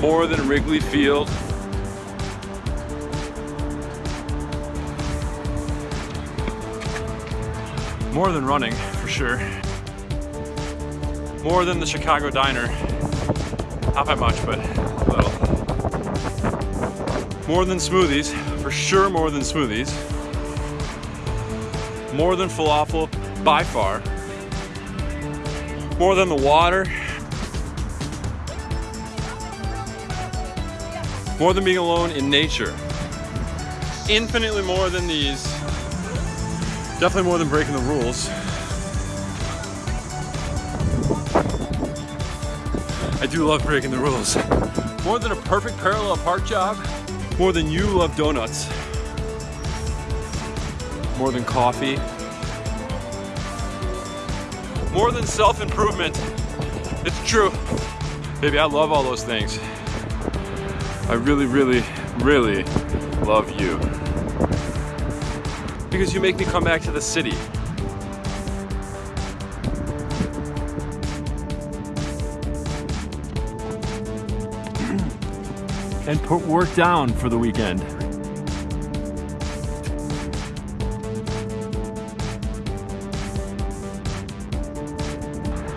More than Wrigley Field. More than running, for sure. More than the Chicago Diner. Not by much, but a little. More than smoothies, for sure more than smoothies. More than falafel, by far. More than the water. More than being alone in nature. Infinitely more than these. Definitely more than breaking the rules. I do love breaking the rules. More than a perfect parallel park job. More than you love donuts. More than coffee. More than self-improvement. It's true. Baby, I love all those things. I really, really, really love you. Because you make me come back to the city. and put work down for the weekend.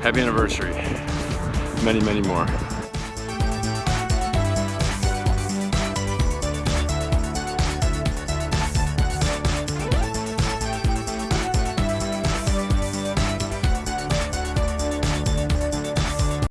Happy anniversary. Many, many more.